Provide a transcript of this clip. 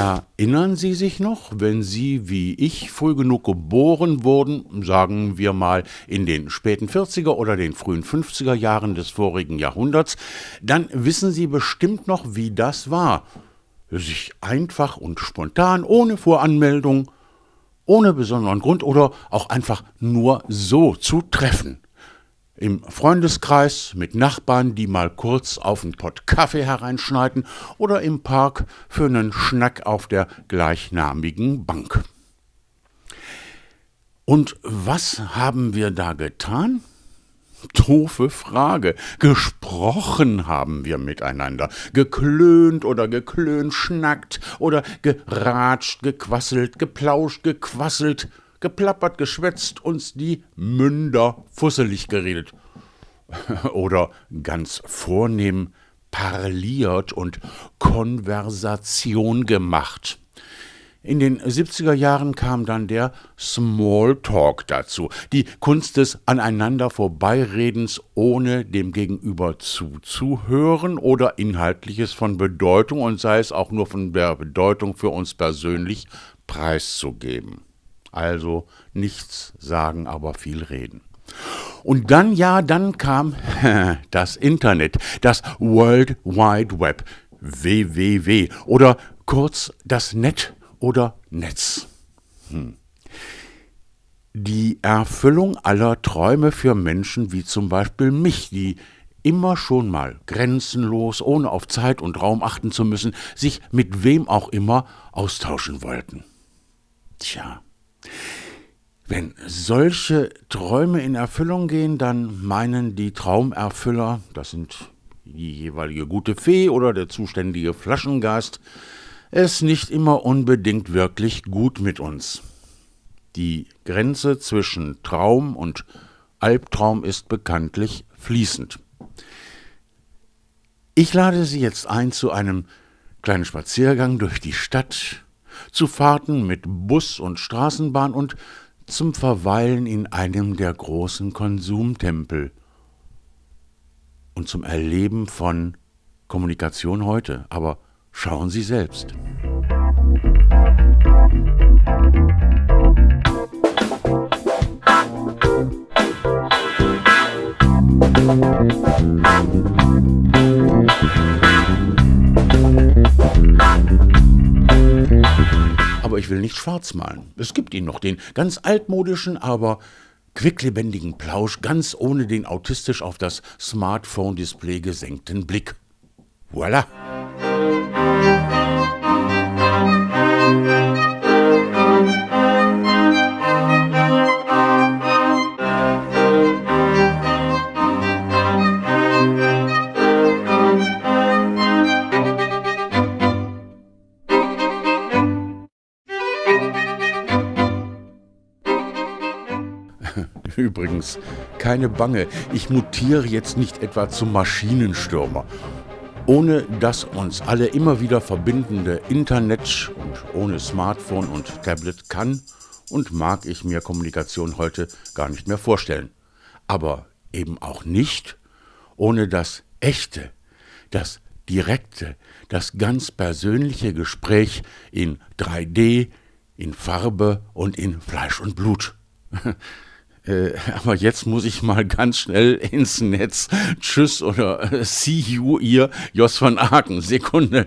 Erinnern Sie sich noch, wenn Sie wie ich früh genug geboren wurden, sagen wir mal in den späten 40er oder den frühen 50er Jahren des vorigen Jahrhunderts, dann wissen Sie bestimmt noch, wie das war. Sich einfach und spontan, ohne Voranmeldung, ohne besonderen Grund oder auch einfach nur so zu treffen im Freundeskreis mit Nachbarn, die mal kurz auf einen Pott Kaffee hereinschneiden oder im Park für einen Schnack auf der gleichnamigen Bank. Und was haben wir da getan? Doofe Frage. Gesprochen haben wir miteinander, geklönt oder geklönschnackt oder geratscht, gequasselt, geplauscht, gequasselt geplappert, geschwätzt, uns die Münder fusselig geredet. Oder ganz vornehm parliert und Konversation gemacht. In den 70er Jahren kam dann der Smalltalk dazu, die Kunst des aneinander Vorbeiredens, ohne dem Gegenüber zuzuhören oder Inhaltliches von Bedeutung und sei es auch nur von der Bedeutung für uns persönlich preiszugeben. Also nichts sagen, aber viel reden. Und dann, ja, dann kam das Internet, das World Wide Web, WWW oder kurz das Net oder Netz. Hm. Die Erfüllung aller Träume für Menschen wie zum Beispiel mich, die immer schon mal grenzenlos, ohne auf Zeit und Raum achten zu müssen, sich mit wem auch immer austauschen wollten. Tja. Wenn solche Träume in Erfüllung gehen, dann meinen die Traumerfüller, das sind die jeweilige gute Fee oder der zuständige Flaschengeist, es nicht immer unbedingt wirklich gut mit uns. Die Grenze zwischen Traum und Albtraum ist bekanntlich fließend. Ich lade Sie jetzt ein zu einem kleinen Spaziergang durch die Stadt, zu Fahrten mit Bus und Straßenbahn und zum Verweilen in einem der großen Konsumtempel und zum Erleben von Kommunikation heute. Aber schauen Sie selbst. Ich will nicht schwarz malen. Es gibt ihn noch, den ganz altmodischen, aber quicklebendigen Plausch, ganz ohne den autistisch auf das Smartphone-Display gesenkten Blick. Voilà! Übrigens, keine Bange, ich mutiere jetzt nicht etwa zum Maschinenstürmer. Ohne das uns alle immer wieder verbindende Internet und ohne Smartphone und Tablet kann und mag ich mir Kommunikation heute gar nicht mehr vorstellen. Aber eben auch nicht ohne das echte, das direkte, das ganz persönliche Gespräch in 3D, in Farbe und in Fleisch und Blut. Äh, aber jetzt muss ich mal ganz schnell ins Netz. Tschüss oder äh, see you, ihr Jos von Aken. Sekunde.